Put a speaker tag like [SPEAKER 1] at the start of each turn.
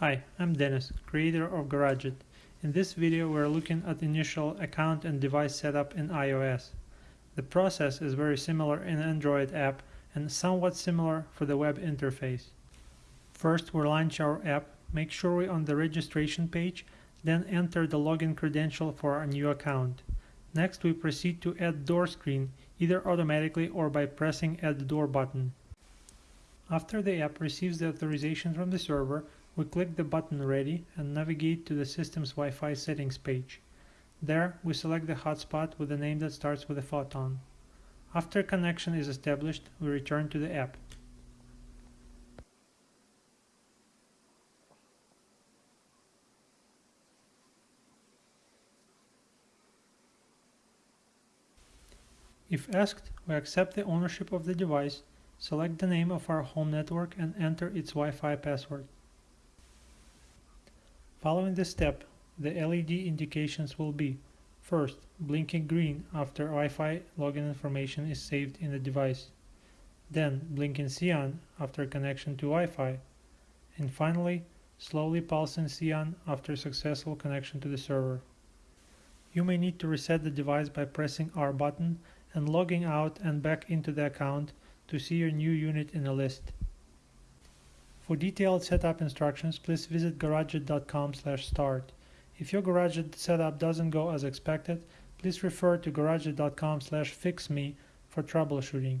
[SPEAKER 1] Hi, I'm Dennis, creator of GarageIt. In this video we're looking at initial account and device setup in iOS. The process is very similar in Android app and somewhat similar for the web interface. First we launch our app, make sure we're on the registration page, then enter the login credential for our new account. Next we proceed to add door screen, either automatically or by pressing add door button. After the app receives the authorization from the server, we click the button Ready and navigate to the system's Wi-Fi settings page. There, we select the hotspot with a name that starts with a photon. After connection is established, we return to the app. If asked, we accept the ownership of the device, select the name of our home network and enter its Wi-Fi password. Following this step, the LED indications will be First, blinking green after Wi-Fi login information is saved in the device. Then, blinking cyan after connection to Wi-Fi. And finally, slowly pulsing cyan after successful connection to the server. You may need to reset the device by pressing R button and logging out and back into the account to see your new unit in a list. For detailed setup instructions, please visit garageit.com start. If your GarageIt setup doesn't go as expected, please refer to garageit.com fixme for troubleshooting.